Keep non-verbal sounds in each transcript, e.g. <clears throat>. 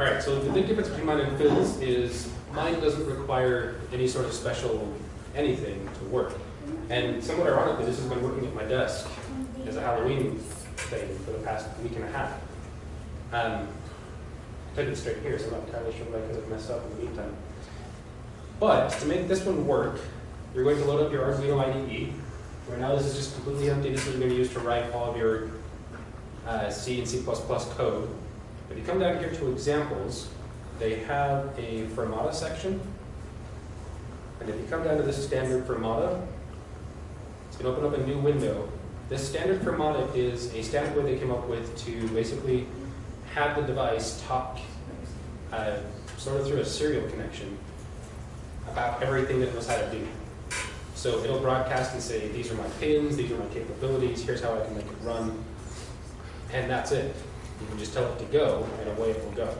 All right, so the big difference between mine and Phil's is mine doesn't require any sort of special anything to work. And somewhat ironically, this has been working at my desk as a Halloween thing for the past week and a half. Um, I it straight here, so I'm not entirely sure why I could have messed up in the meantime. But to make this one work, you're going to load up your Arduino IDE. Right now, this is just completely empty. This is what you're going to be used to write all of your uh, C and C++ code. If you come down here to examples, they have a Firmata section. And if you come down to the standard Firmata, it's going to open up a new window. This standard Firmata is a standard way they came up with to basically have the device talk uh, sort of through a serial connection about everything that it knows how to do. So it'll broadcast and say, these are my pins, these are my capabilities, here's how I can make it run, and that's it. You can just tell it to go, and away it will go.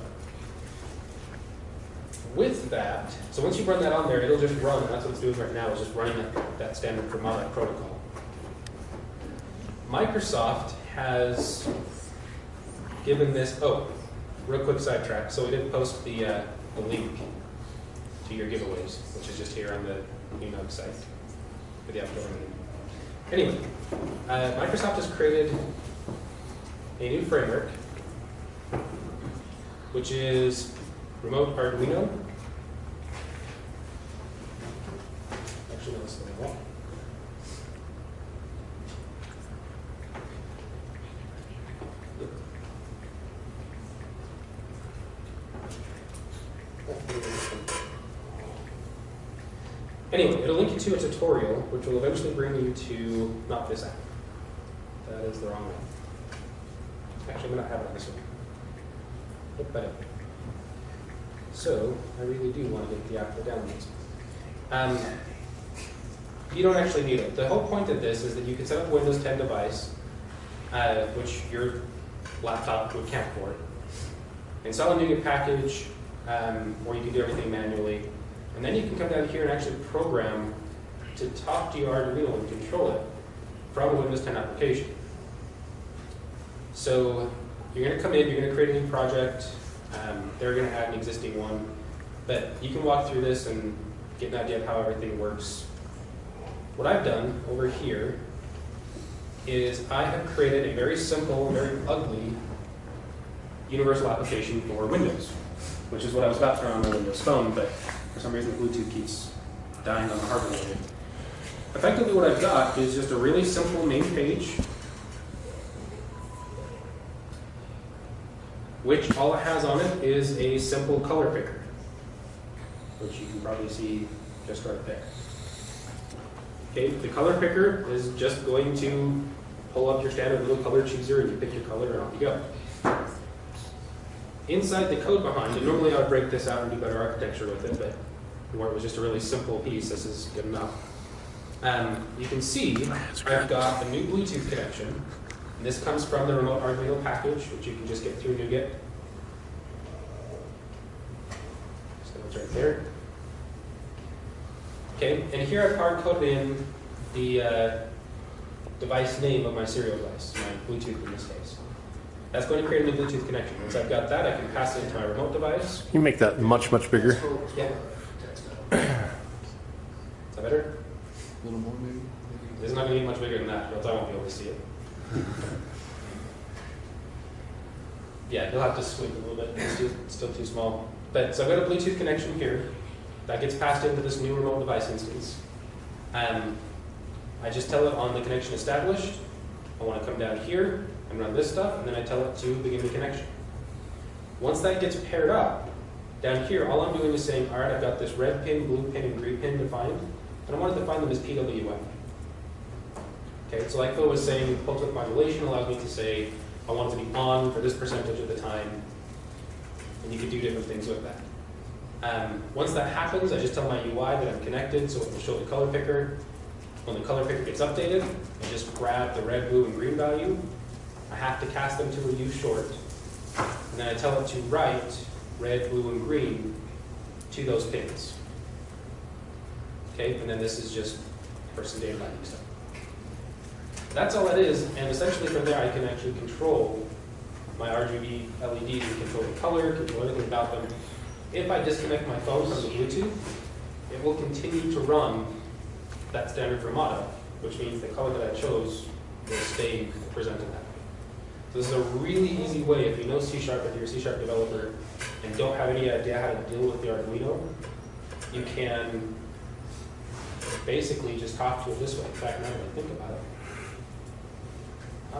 With that, so once you run that on there, it'll just run, that's what it's doing right now, is just running that, that standard Firmata protocol. Microsoft has given this, oh, real quick sidetrack. So we did post the, uh, the link to your giveaways, which is just here on the UNUG site for the upcoming meeting. Anyway, uh, Microsoft has created a new framework, which is Remote Arduino. Actually, no, that's the. Anyway, it'll link you to a tutorial, which will eventually bring you to not this app. That is the wrong one. Actually, I'm going to have it on this one. Look up. So, I really do want to get the for downloads. Um, you don't actually need it. The whole point of this is that you can set up a Windows 10 device, uh, which your laptop would count for. Install a NuGet package, um, or you can do everything manually. And then you can come down here and actually program to talk to your Arduino and control it from a Windows 10 application. So you're going to come in, you're going to create a new project, um, they're going to add an existing one, but you can walk through this and get an idea of how everything works. What I've done over here is I have created a very simple, very ugly universal application for Windows, which is what I was about to run on my Windows phone, but for some reason Bluetooth keeps dying on the hardware. Effectively what I've got is just a really simple main page which all it has on it is a simple color picker, which you can probably see just right there. Okay, the color picker is just going to pull up your standard little color chooser and you pick your color and off you go. Inside the code behind it, normally I would break this out and do better architecture with it, but where it was just a really simple piece, this is good enough. Um, you can see I've got a new Bluetooth connection and this comes from the remote Arduino package, which you can just get through NuGet. So it's right there. Okay, and here I've hard coded in the uh, device name of my serial device, my Bluetooth in this case. That's going to create a new Bluetooth connection. Once I've got that, I can pass it into my remote device. You make that much, much bigger. Yeah. Is that better? A little more maybe? It's not going to be much bigger than that, or else I won't be able to see it. Yeah, you'll have to squint a little bit. It's too, it's still too small. But so I've got a Bluetooth connection here that gets passed into this new remote device instance. Um, I just tell it on the connection established. I want to come down here and run this stuff, and then I tell it to begin the connection. Once that gets paired up, down here, all I'm doing is saying, all right, I've got this red pin, blue pin, and green pin defined, and I want to define them as PWM. Okay, so like Phil was saying, pulse width modulation allows me to say, I want it to be on for this percentage of the time, and you can do different things with that. Um, once that happens, I just tell my UI that I'm connected, so it will show the color picker. When the color picker gets updated, I just grab the red, blue, and green value. I have to cast them to a U short, and then I tell it to write red, blue, and green to those pins. Okay, and then this is just person data binding stuff. That's all it is, and essentially from there I can actually control my RGB LEDs and control the color, control everything about them. If I disconnect my phone from the Bluetooth, it will continue to run that standard Firmata, which means the color that I chose will stay presented that way. So this is a really easy way, if you know C Sharp, if you're a C Sharp developer, and don't have any idea how to deal with the Arduino, you can basically just talk to it this way. In fact, now that I think about it, I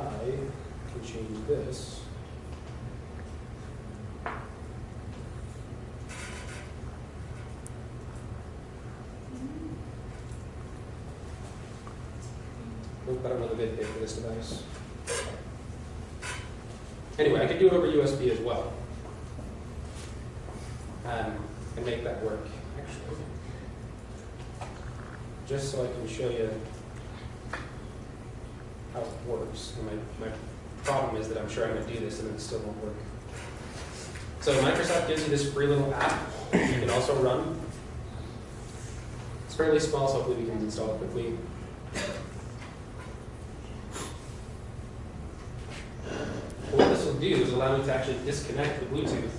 can change this. Look about another vid page for this device. Anyway, I could do it over USB as well. Um, and make that work, actually. Just so I can show you works. And my, my problem is that I'm sure I'm going to do this and it still won't work. So Microsoft gives you this free little app you can also run. It's fairly small, so hopefully we can install it quickly. What this will do is allow me to actually disconnect the Bluetooth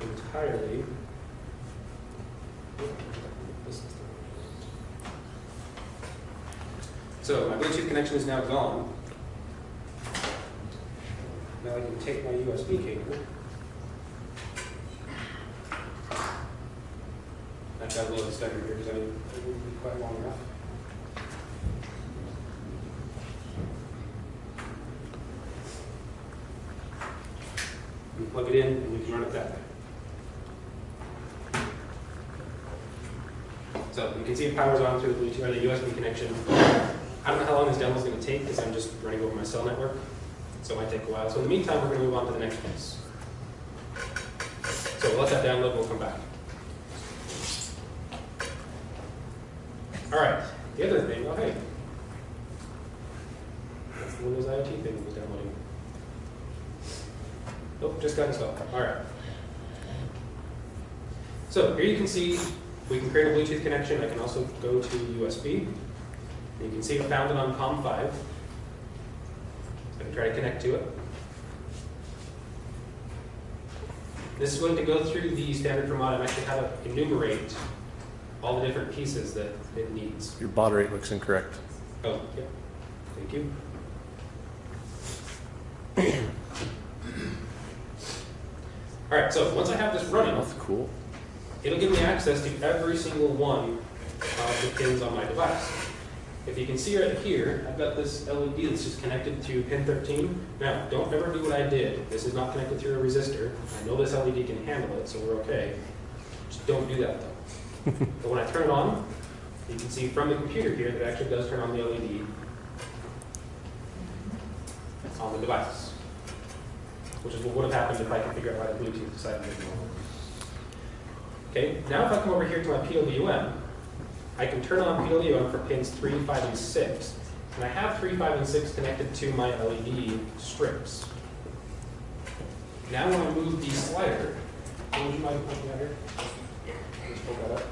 entirely. So my Bluetooth connection is now gone. Now I can take my USB cable. I've got a little extender here because I wouldn't be quite long enough. We plug it in and we can run it that way. So you can see it powers on through the Bluetooth or the USB connection. I don't know how long this demo is going to take because I'm just running over my cell network. So it might take a while. So in the meantime, we're going to move on to the next piece. So we'll let that download we'll come back. All right, the other thing, oh hey. That's the Windows IoT thing that was downloading. Nope, just got installed. All right. So here you can see we can create a Bluetooth connection. I can also go to USB. You can see I found it on COM5. I can try to connect to it. This is going to go through the standard Vermont and actually how to enumerate all the different pieces that it needs. Your baud rate looks incorrect. Oh, yeah. Thank you. <coughs> All right, so once I have this running, That's cool. it'll give me access to every single one of the pins on my device. If you can see right here, I've got this LED that's just connected to pin 13. Now, don't ever do what I did. This is not connected through a resistor. I know this LED can handle it, so we're okay. Just don't do that though. <laughs> but when I turn it on, you can see from the computer here that it actually does turn on the LED on the device. Which is what would have happened if I could figure out how to Bluetooth decided to make it. Okay, now if I come over here to my PWM, I can turn on PWM for pins 3, 5, and 6. And I have 3, 5, and 6 connected to my LED strips. Now when I move the slider, would you mind pointing out here? Just pull that up.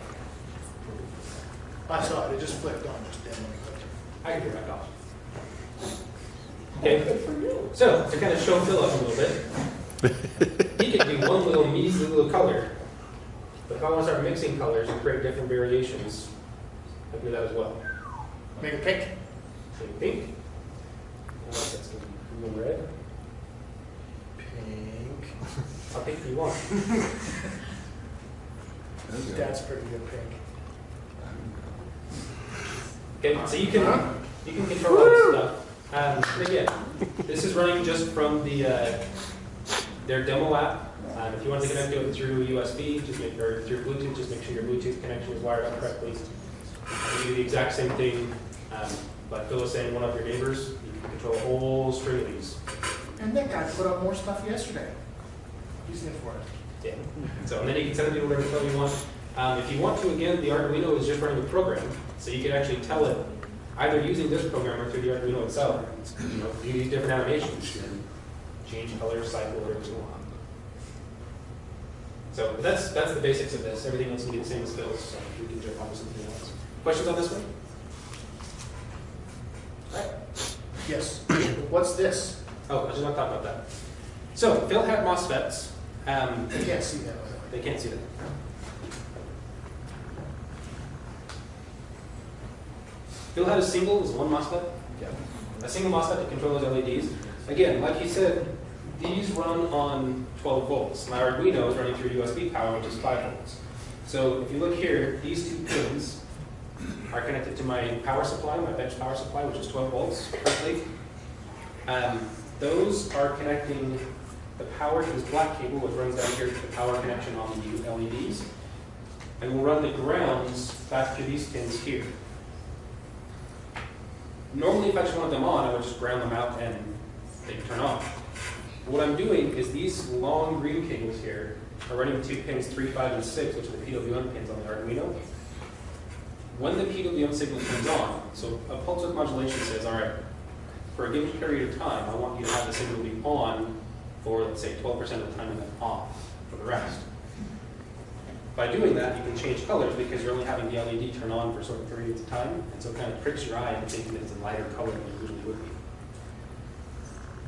I saw it, it just flipped on, just then when I can turn it back off. Okay, so to kind of show Philip a little bit, he can do one little measly little color. But if I want to start mixing colors and create different variations, I do that as well. I. Make a pink. So pink. I like that's going to be blue red. Pink. I'll pick you want. <laughs> That's pretty good pink. Okay, so you can you can control all this stuff. Um, and again, this is running just from the uh, their demo app. Um, if you want to connect to it through USB, just make or through Bluetooth, just make sure your Bluetooth connection is wired up correctly. You do the exact same thing. Um, like Phil was saying, one of your neighbors, you can control a whole string of these. And that guy put up more stuff yesterday. He's in for it. Yeah. So and then you can send it to whatever color you want. Um, if you want to, again, the Arduino is just running a program, so you can actually tell it either using this program or through the Arduino itself. You know, do these different animations and change color, cycle, whatever you want. So that's that's the basics of this. Everything else will be the same as Phil's. So we can jump on to something else. Questions on this one? Yes. What's this? Oh, I just want to talk about that. So Phil had MOSFETs. Um, I can't see that, by the way. they can't see that. Phil had a single, was one MOSFET. Yeah. A single MOSFET to control those LEDs. Again, like he said, these run on 12 volts. My Arduino is running through USB power, which is 5 volts. So if you look here, these two pins are connected to my power supply, my bench power supply, which is 12 volts roughly. Um, those are connecting the power to this black cable, which runs down here to the power connection on the LEDs. And we'll run the grounds back to these pins here. Normally, if I just wanted them on, I would just ground them out and they turn on. What I'm doing is these long green cables here are running to pins 3, 5, and 6, which are the PWM pins on the Arduino. When the PWM signal turns on, so a pulse width modulation says, all right, for a given period of time, I want you to have the signal be on for, let's say, 12% of the time and then off for the rest. By doing that, you can change colors because you're only having the LED turn on for certain periods of time, and so it kind of tricks your eye into thinking it's a lighter color than it usually would be.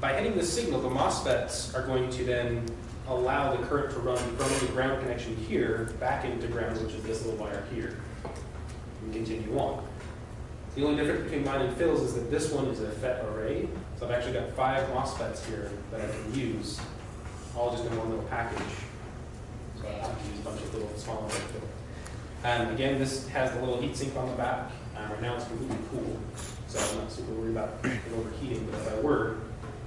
By hitting the signal, the MOSFETs are going to then allow the current to run from the ground connection here back into ground, which is this little wire here, and continue on. The only difference between mine and Phil's is that this one is a FET array, so I've actually got five MOSFETs here that I can use, all just in one little package. So I have to use a bunch of little small ones And again, this has the little heat sink on the back. Um, right now it's completely cool, so I'm not super worried about it overheating, but if I were,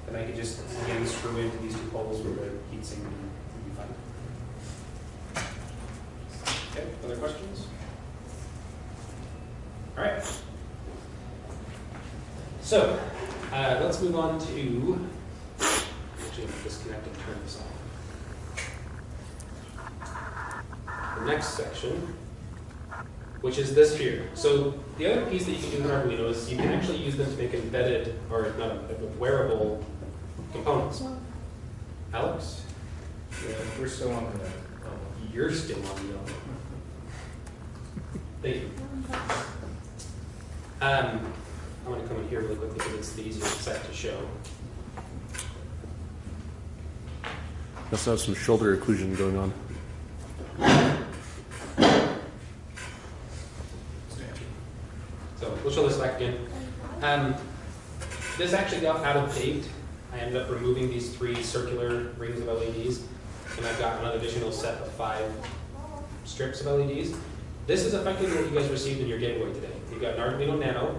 then I could just, again, screw into these two poles where the heat sink would be fine. Okay, other questions? All right. So, uh, let's move on to, actually, I'm disconnect and turn this off. The next section, which is this here. So the other piece that you can do with Arduino is you can actually use them to make embedded, or not embedded, wearable components. Alex, Yeah, we're still on the, you're still on the yellow. <laughs> Thank you. Um, I'm gonna come in here really quickly because it's the easiest set to show. Must have some shoulder occlusion going on. So we'll show this back again. Um, this actually got out of date. I ended up removing these three circular rings of LEDs, and I've got an additional set of five strips of LEDs. This is effectively what you guys received in your giveaway today. You've got an Arduino Nano,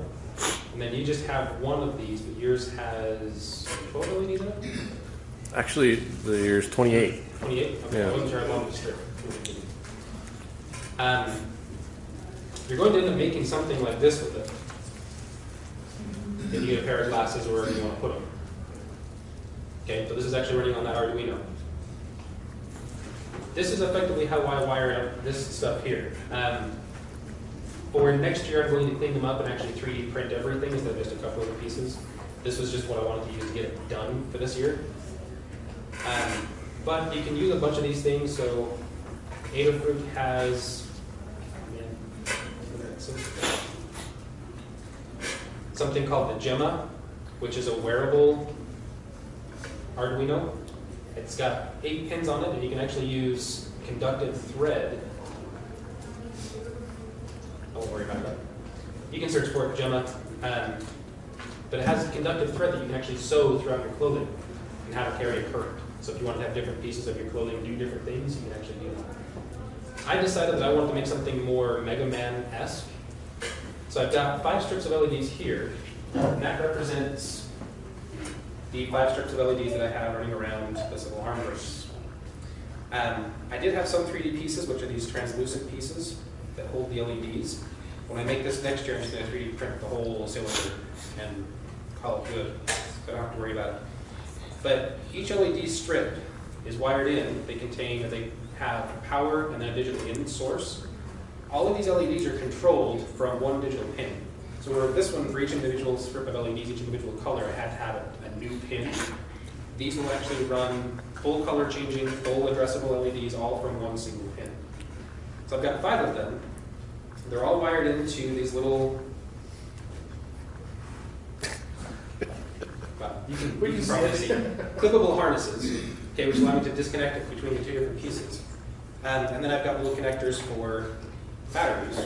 and then you just have one of these, but yours has 12 LEDs in it? Actually, the year's 28. 28? Okay, I Yeah. wasn't sure how long. Um, you're going to end up making something like this with it. If you get a pair of glasses or wherever you want to put them. Okay, so this is actually running on that Arduino. This is effectively how I wired up this stuff here. Um, for next year, I'm going to clean them up and actually 3D print everything instead of just a couple of pieces. This was just what I wanted to use to get it done for this year. Um, but you can use a bunch of these things. So Adafruit has something called the Gemma, which is a wearable Arduino. It's got eight pins on it, and you can actually use conductive thread. I won't worry about that. You can search for it, Gemma. Um, but it has a conductive thread that you can actually sew throughout your clothing and have it carry a current. So if you want to have different pieces of your clothing do different things, you can actually do that. I decided that I wanted to make something more Mega Man-esque. So I've got five strips of LEDs here, and that represents the five strips of LEDs that I have running around this little armrest. Um, I did have some 3D pieces, which are these translucent pieces that hold the LEDs. When I make this next year, I'm just going to 3D print the whole cylinder and call it good. So I don't have to worry about it. But each LED strip is wired in. They contain, they have power and then a digital in source. All of these LEDs are controlled from one digital pin. So where this one, for each individual strip of LEDs, each individual color, I had to have a, a new pin. These will actually run full color changing, full addressable LEDs, all from one single. So I've got five of them. They're all wired into these little <laughs> you can, you can probably see clippable harnesses, okay, which allow me to disconnect it between the two different pieces. Um, and then I've got little connectors for batteries.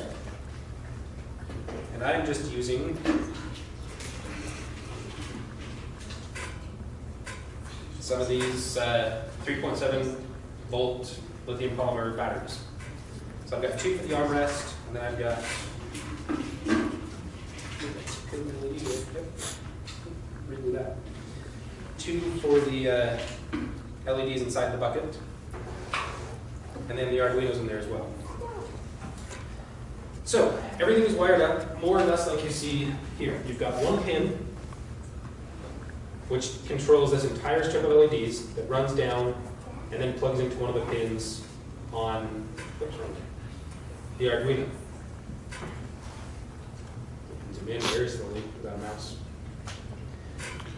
And I'm just using some of these uh, 3.7 volt lithium polymer batteries. So I've got two for the armrest, and then I've got. Two for the uh, LEDs inside the bucket, and then the Arduino's in there as well. So everything is wired up more or less like you see here. You've got one pin, which controls this entire strip of LEDs that runs down and then plugs into one of the pins on what's wrong? The Arduino. Zoom in very slowly without a mouse.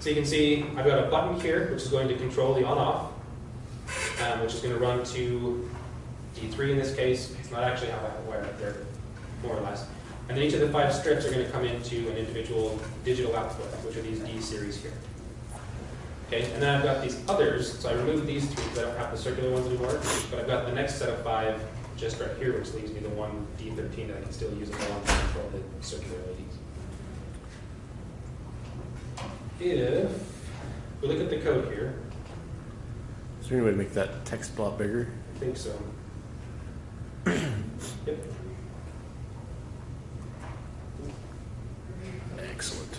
So you can see I've got a button here which is going to control the on-off, um, which is going to run to D3 in this case. It's not actually how I wire it there, more or less. And then each of the five strips are going to come into an individual digital output, which are these D series here. Okay, and then I've got these others, so I removed these three because I don't have the circular ones anymore, but I've got the next set of five just right here, which leaves me the one D13 that I can still use I want to control the circular LEDs. If we look at the code here, Is there any way to make that text a lot bigger? I think so. <clears throat> Yep. Excellent.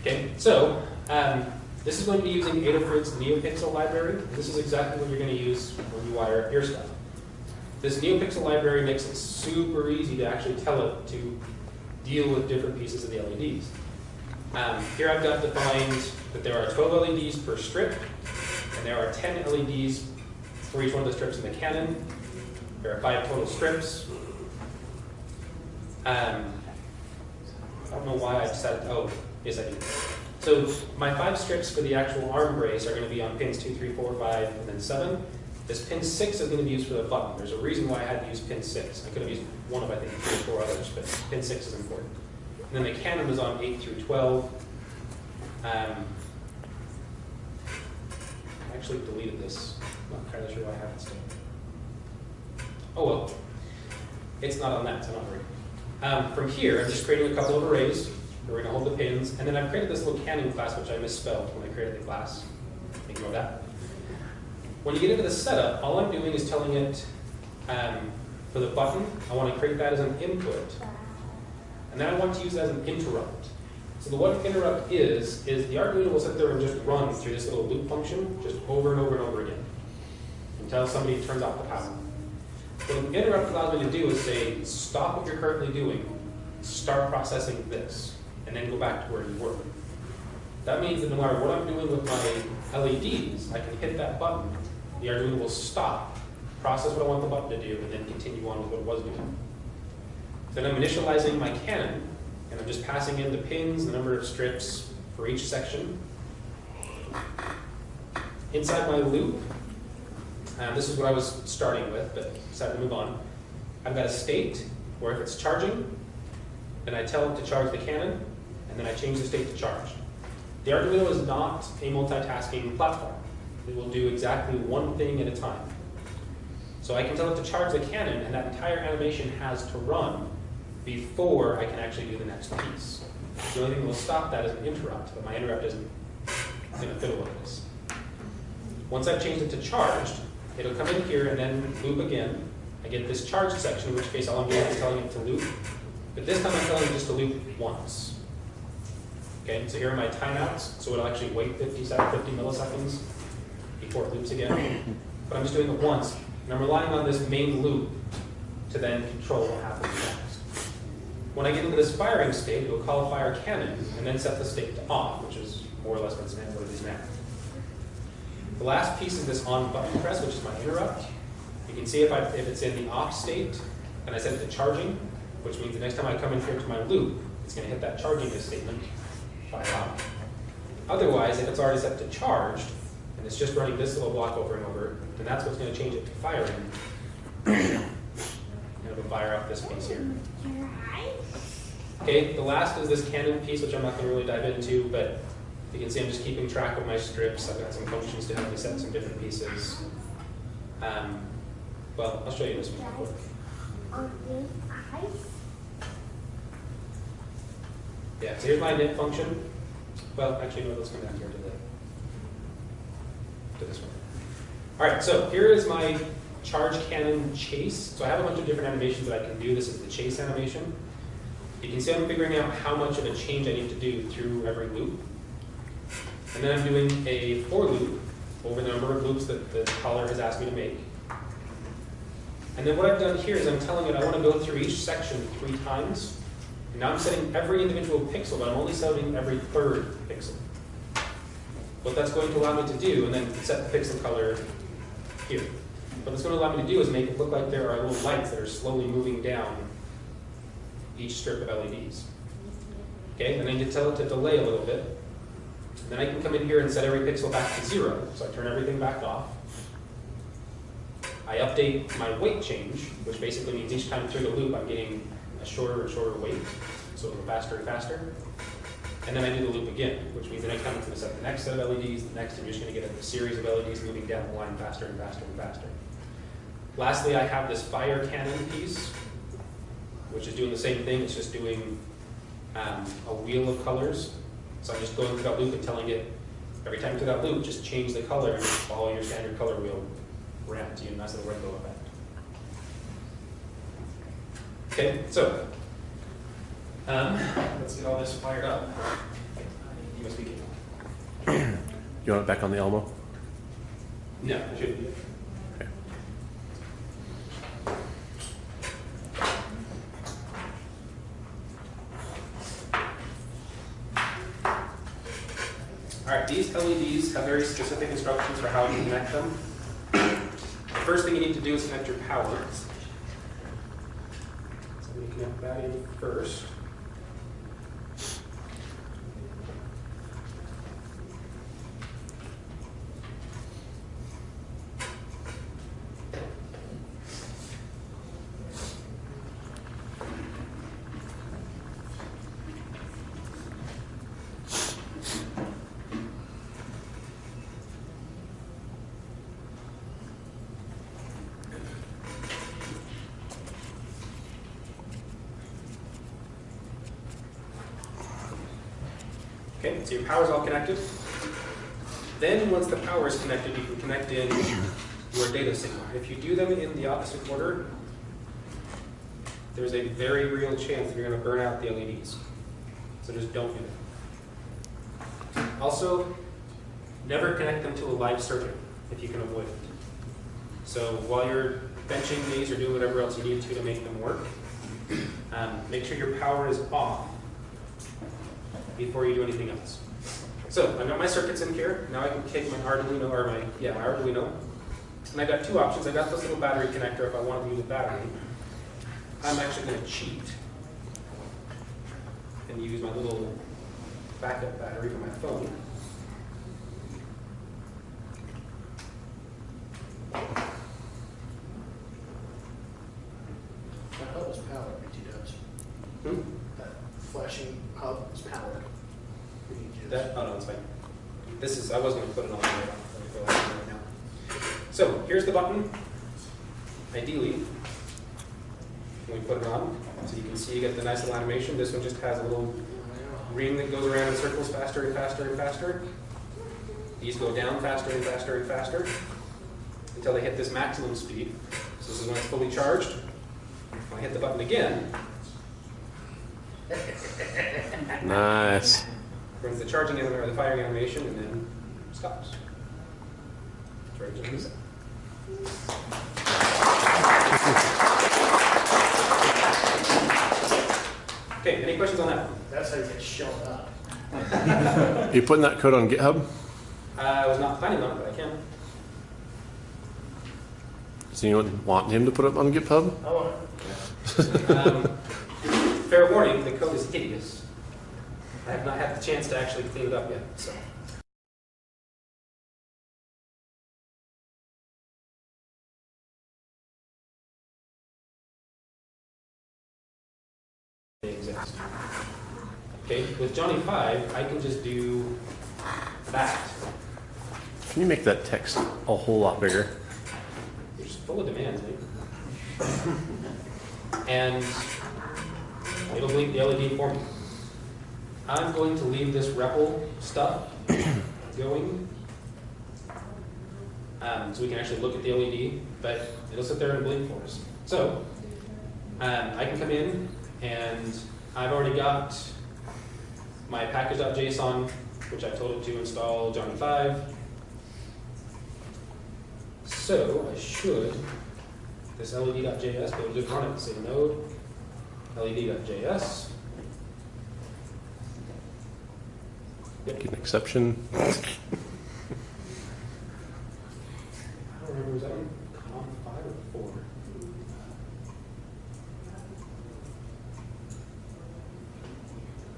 Okay, so um, this is going to be using Adafruit's NeoPixel library. This is exactly what you're going to use when you wire up your stuff. This NeoPixel library makes it super easy to actually tell it to deal with different pieces of the LEDs. Um, here I've got defined that there are 12 LEDs per strip, and there are 10 LEDs for each one of the strips in the cannon. There are five total strips. Um, I don't know why I decided, oh, yes I do. So my five strips for the actual arm brace are going to be on pins two, three, four, five, and then 7. This pin 6 is going to be used for the button. There's a reason why I had to use pin 6. I could have used one of, I think, three or four others, but pin 6 is important. And then the cannon is on 8 through 12. Um, I actually deleted this. I'm not entirely sure why I have it still. Oh well. It's not on that, so I'm not worried. Um, from here, I'm just creating a couple of arrays. We're going to hold the pins. And then I've created this little cannon class, which I misspelled when I created the class. Ignore that. When you get into the setup, all I'm doing is telling it um, for the button, I want to create that as an input. And then I want to use it as an interrupt. So the what interrupt is, is the Arduino will sit there and just run through this little loop function just over and over and over again until somebody turns off the power. What an interrupt allows me to do is say, stop what you're currently doing, start processing this, and then go back to where you were. That means that no matter what I'm doing with my LEDs, I can hit that button, the Arduino will stop, process what I want the button to do, and then continue on with what it was doing. Then I'm initializing my cannon, and I'm just passing in the pins, the number of strips for each section. Inside my loop, um, this is what I was starting with, but decided to move on. I've got a state where if it's charging, then I tell it to charge the cannon, and then I change the state to charge. The Arduino is not a multitasking platform. It will do exactly one thing at a time. So I can tell it to charge the cannon, and that entire animation has to run before I can actually do the next piece. The only thing that will stop that is an interrupt, but my interrupt isn't going to fiddle with this. Once I've changed it to charged, it'll come in here and then loop again. I get this charged section, in which case all I'm doing is telling it to loop. But this time I'm telling it just to loop once. Okay, so here are my timeouts. So it'll actually wait 50, sec- 50 milliseconds before loops again. But I'm just doing it once. And I'm relying on this main loop to then control what happens next. When I get into this firing state, it will call a fire cannon and then set the state to off, which is more or less what's what it is now. The last piece is this on button press, which is my interrupt. You can see if, I, if it's in the off state, and I set it to charging, which means the next time I come in here to my loop, it's going to hit that charging statement, fire off. Otherwise, if it's already set to charged, it's just running this little block over and over, and that's what's going to change it to firing. <coughs> and it'll fire up this piece here. Okay, the last is this cannon piece, which I'm not going to really dive into, but You can see I'm just keeping track of my strips. I've got some functions to help me set some different pieces. Um, well, I'll show you this one. Yeah, so here's my knit function. Well, actually, no, let's come down here to the, to this one. All right, so here is my charge cannon chase. So I have a bunch of different animations that I can do. This is the chase animation. You can see I'm figuring out how much of a change I need to do through every loop. And then I'm doing a for loop over the number of loops that the caller has asked me to make. And then what I've done here is I'm telling it I want to go through each section three times. And now I'm setting every individual pixel, but I'm only setting every third pixel. What that's going to allow me to do, and then set the pixel color here. What it's going to allow me to do is make it look like there are little lights that are slowly moving down each strip of LEDs. Okay, and I to tell it to delay a little bit. And then I can come in here and set every pixel back to zero. So I turn everything back off. I update my weight change, which basically means each time through the loop I'm getting a shorter and shorter weight, so it'll go faster and faster. And then I do the loop again, which means the next time I'm going to set the next set of LEDs, the next, I'm just going to get a series of LEDs moving down the line faster and faster and faster. Lastly, I have this fire cannon piece, which is doing the same thing, it's just doing um, a wheel of colors. So I'm just going through that loop and telling it, every time through that loop, just change the color and follow your standard color wheel ramp to a nice little rainbow effect. Okay, so um, let's get all this fired up. You must be kidding. You want it back on the Elmo? No, it shouldn't be. Okay. All right, these LEDs have very specific instructions for how to connect them. The first thing you need to do is connect your power. So we connect that in first. Okay, so your power's all connected. Then, once the power is connected, you can connect in your data signal. If you do them in the opposite order, there's a very real chance that you're going to burn out the LEDs. So just don't do that. Also, never connect them to a live circuit if you can avoid it. So while you're benching these or doing whatever else you need to to make them work, um, make sure your power is off before you do anything else. So I've got my circuits in here. Now I can take my Arduino, or my, yeah, my Arduino. And I've got two options. I've got this little battery connector if I want to use a battery. I'm actually going to cheat and use my little backup battery for my phone. That hub is powered, BT dubs. Hmm? That flashing hub is powered. BT That, oh no, it's fine. This is, I was going to put it on there. Let me go ahead and do it now. So here's the button. Ideally, when we put it on, so you can see you get the nice little animation. This one just has a little ring that goes around in circles faster and faster and faster. These go down faster and faster and faster until they hit this maximum speed. So this is when it's fully charged. When I hit the button again, <laughs> Nice. brings the charging anim- or the firing animation and then stops. It's ready to reset. Okay, any questions on that? one? That's how you get shelled up. Are <laughs> you putting that code on GitHub? I was not planning on it, but I can. Does anyone want him to put it on GitHub? I want it. Um, fair warning, the code is hideous. I have not had the chance to actually clean it up yet, so. Okay, with Johnny Five, I can just do that. Can you make that text a whole lot bigger? You're full of demands, mate. And it'll blink the LED for me. I'm going to leave this REPL stuff <coughs> going. Um, so we can actually look at the LED, but it'll sit there and blink for us. So, um, I can come in and I've already got my package.json, which I told it to install Johnny 5. So I should, this LED.js, be able to just run it, say node, LED.js. Make an exception. <laughs> I don't remember, was that one com five or four?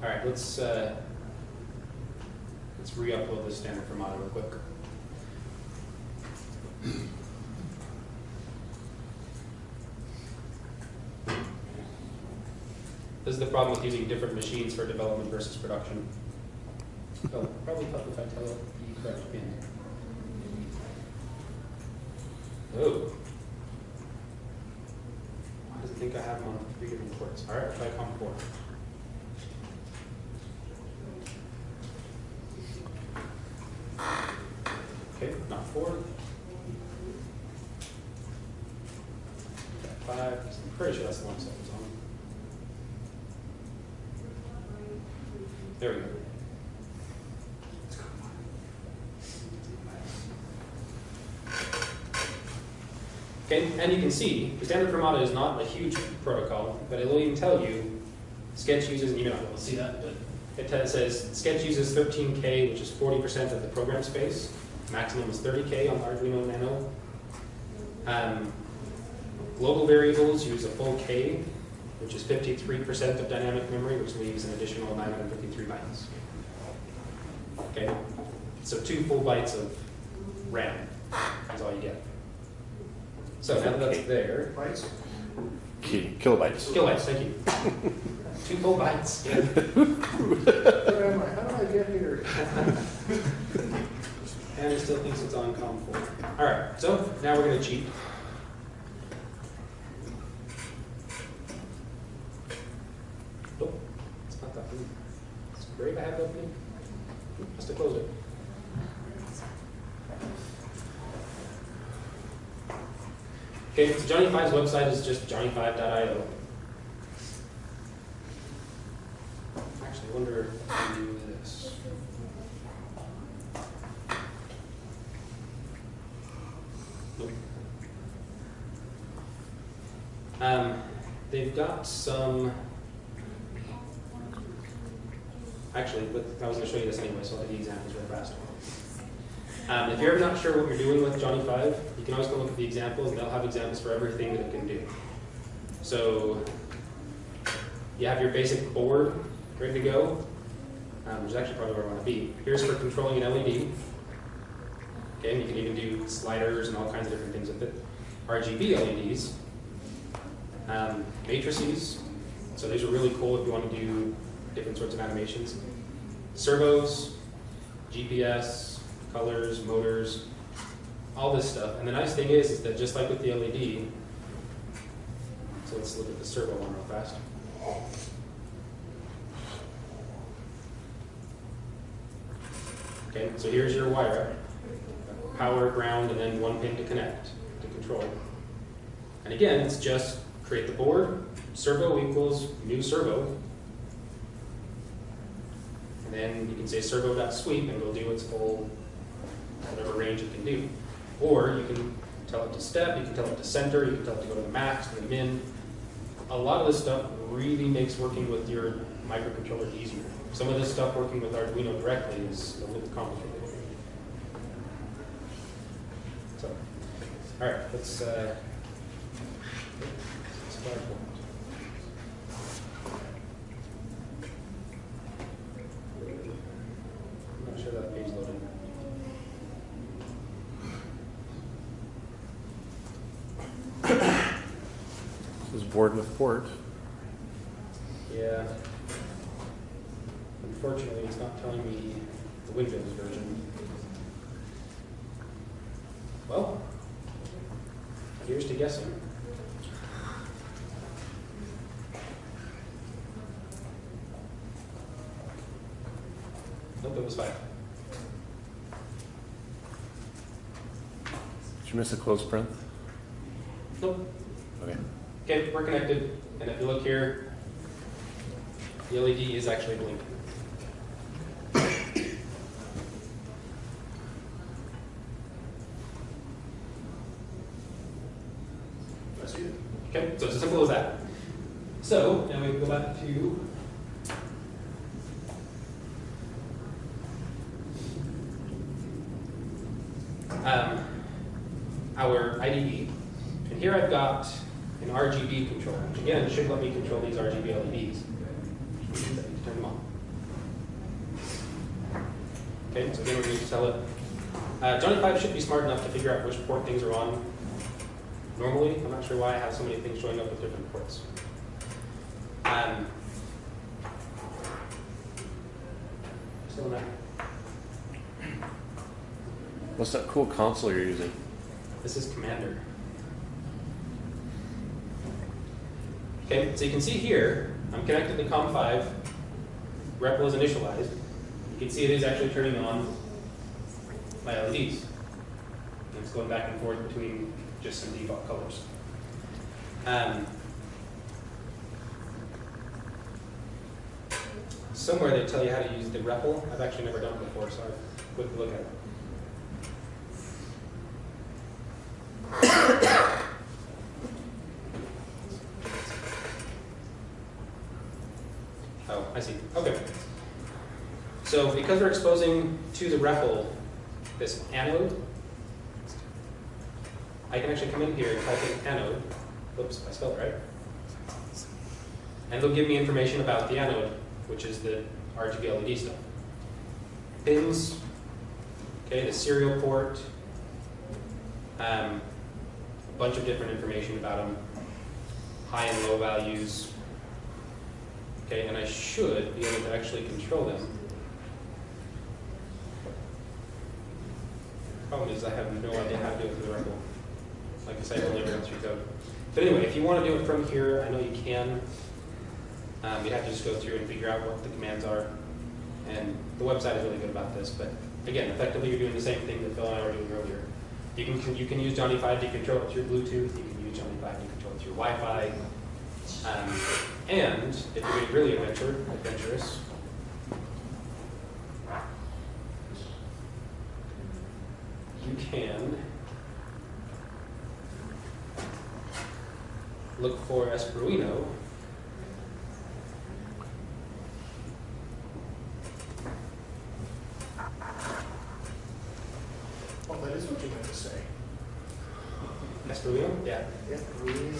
All right, let's, uh, let's re-upload this standard from real quick. This is the problem with using different machines for development versus production. Oh, probably help if I tell it the correct pin. Oh. Why does it think I have them on three different ports? All right, try COM four. Okay, four. Five, I'm pretty sure that's the one that was on. There we go. Okay, and you can see, the standard Firmata is not a huge protocol, but it'll even tell you, Sketch uses, and you may not be able to see that, but it says, Sketch uses 13K, which is 40% of the program space. Maximum is 30K on Arduino Nano. Um, global variables use a full K, which is 53% of dynamic memory, which leaves an additional 953 bytes. Okay, so two full bytes of RAM is all you get. So now that that's there, Bytes? Ki- Kilobytes. kilobytes, thank you. Two full bytes. Yeah. Where am I? How did I get here? <laughs> It's on COM four. All right, so now we're gonna cheat. Nope, it's not that. It's great I have that thing. Must have closed it. Okay, so Johnny Five's website is just johnny5.io. Actually, wonder if I can do this. Nope. Um, they've some. Actually, but I was going to show you this anyway, so I'll do the examples real fast. Um, if you're ever not sure what you're doing with Johnny Five, you can always go look at the examples, and they'll have examples for everything that it can do. So you have your basic board ready to go, um, which is actually probably where I want to be. Here's for controlling an LED. Okay, and you can even do sliders and all kinds of different things with it. RGB LEDs, um, matrices. So these are really cool if you want to do different sorts of animations. Servos, GPS, colors, motors, all this stuff. And the nice thing is, is that just like with the LED, so let's look at the servo one real fast. Okay, so here's your wire. Power, ground, and then one pin to connect, to control. And again, it's just create the board, servo equals new servo. And then you can say servo.sweep and it'll do its full, whatever range it can do. Or you can tell it to step, you can tell it to center, you can tell it to go to the max, to the min. A lot of this stuff really makes working with your microcontroller easier. Some of this stuff working with Arduino directly is a little complicated. So, all right, let's, uh, I'm not sure that page. This is board with port. Yeah. Unfortunately, it's not telling me the Windows version. Well, here's to guessing. Nope, it was five. Did you miss a close print? Nope. Okay. Okay, we're connected, and if you look here, the LED is actually blinking. I see it. Okay, so it's as simple as that. So, now we go back to um, our IDE. And here I've got an RGB controller, which again should let me control these RGB LEDs. Which means I need to turn them on. Okay, so again, we're going to tell it. Uh, Johnny Five should be smart enough to figure out which port things are on normally. I'm not sure why I have so many things showing up with different ports. Um, still not. What's that cool console you're using? This is Cmder. Okay, so you can see here, I'm connected to COM5. REPL is initialized. You can see it is actually turning on my LEDs. And it's going back and forth between just some default colors. Um, somewhere they tell you how to use the REPL. I've actually never done it before, so I've look at it. Oh, I see. Okay. So because we're exposing to the REPL this anode, I can actually come in here and type in anode. Whoops, I spelled right. And they'll give me information about the anode, which is the RGB LED stuff. Pins, okay, the serial port, um, a bunch of different information about them, high and low values. Okay, and I should be able to actually control them. Problem is I have no idea how to do it through the REPL. Like I said, only run through code. But anyway, if you want to do it from here, I know you can. Um, you have to just go through and figure out what the commands are. And the website is really good about this, but again, effectively you're doing the same thing that Phil and I were doing earlier. You can, you can use Johnny 5 to control it through Bluetooth, you can use Johnny 5 to control it through Wi-Fi. Um, and if you're being really adventure, adventurous, you can look for Espruino. Oh, that is what you meant to say. Espruino? Yeah. Yeah, really.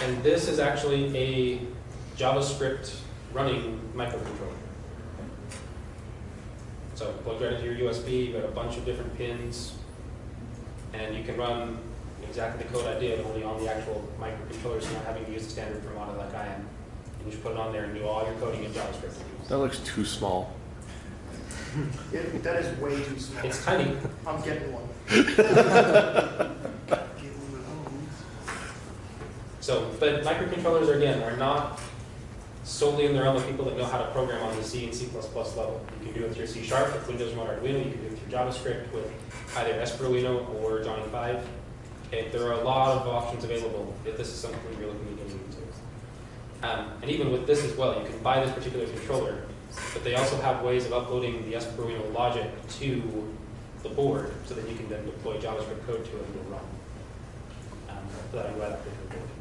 And this is actually a JavaScript running microcontroller. So plug right into your USB, you've got a bunch of different pins, and you can run exactly the code I did, only on the actual microcontroller, so not having to use the standard Firmata like I am. You just put it on there and do all your coding in JavaScript. That looks too small. <laughs> It, that is way too small. It's tiny. I'm getting one. <laughs> So, but microcontrollers, again, are not solely in the realm of people that know how to program on the C and C++ level. You can do it through C Sharp with Windows Remote Arduino, you can do it through JavaScript with either Espruino or Johnny 5. Okay, there are a lot of options available if this is something you're looking to getting into. Um, and even with this as well, you can buy this particular controller, but they also have ways of uploading the Espruino logic to the board so that you can then deploy JavaScript code to it and it'll run. Um, so that I that particular board.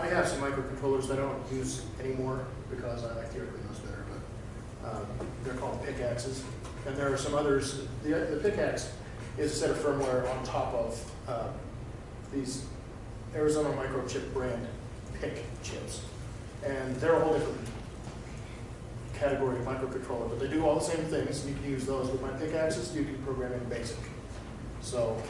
I have some microcontrollers that I don't use anymore because I like the Arduinos better, but um, they're called PICAXEs. And there are some others, the, the PICAXE is a set of firmware on top of uh, these Arizona Microchip brand PIC chips. And they're a whole different category of microcontroller, but they do all the same things, you can use those. With my PICAXEs, you can program in BASIC. So,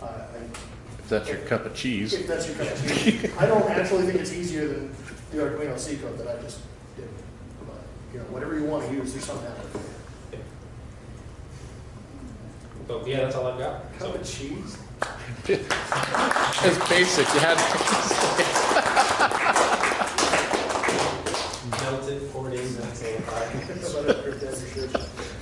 uh, I that's your cup of cheese. If that's your cup of cheese. I don't actually think it's easier than the Arduino C code that I just did. But, you know, whatever you want to use, there's something out there. Yeah. That's all I've got. Cup so. of cheese? <laughs> it's basic. You had to <laughs> Melted 40 minutes. <laughs>